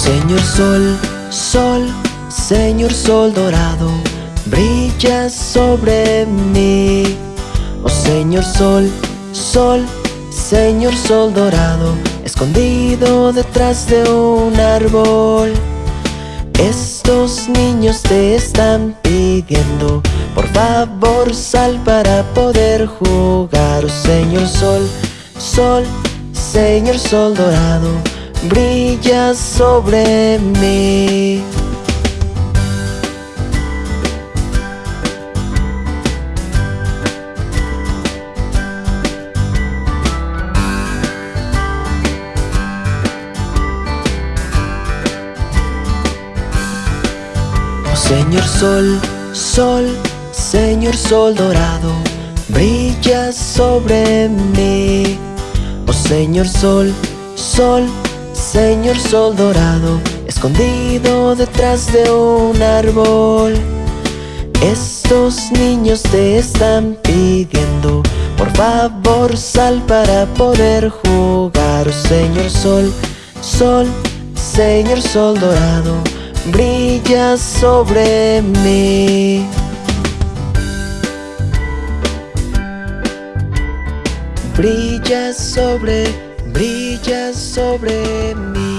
Señor Sol, Sol, Señor Sol dorado, brilla sobre mí. Oh Señor Sol, Sol, Señor Sol dorado, escondido detrás de un árbol. Estos niños te están pidiendo, por favor sal para poder jugar. Oh Señor Sol, Sol, Señor Sol dorado, brilla sobre mí. Oh Señor Sol, Sol, Señor Sol dorado, brilla sobre mí. Oh Señor Sol, Sol, Señor Sol dorado, escondido detrás de un árbol. Estos niños te están pidiendo, por favor sal para poder jugar. Señor Sol, Sol, Señor Sol dorado, brilla sobre mí. Brilla sobre, brilla sobre mí.